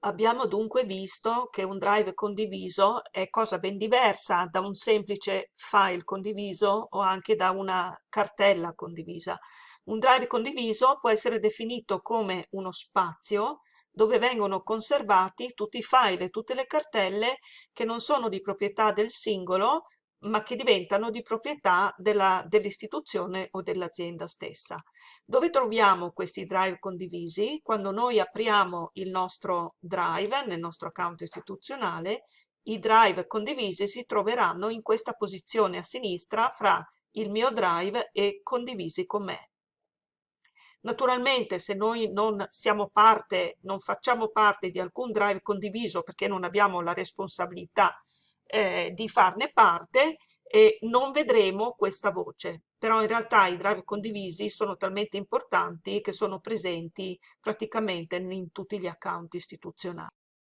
Abbiamo dunque visto che un drive condiviso è cosa ben diversa da un semplice file condiviso o anche da una cartella condivisa. Un drive condiviso può essere definito come uno spazio dove vengono conservati tutti i file e tutte le cartelle che non sono di proprietà del singolo, ma che diventano di proprietà dell'istituzione o dell'azienda stessa. Dove troviamo questi drive condivisi? Quando noi apriamo il nostro drive nel nostro account istituzionale, i drive condivisi si troveranno in questa posizione a sinistra fra il mio drive e condivisi con me. Naturalmente se noi non siamo parte, non facciamo parte di alcun drive condiviso perché non abbiamo la responsabilità eh, di farne parte e non vedremo questa voce. Però in realtà i drive condivisi sono talmente importanti che sono presenti praticamente in tutti gli account istituzionali.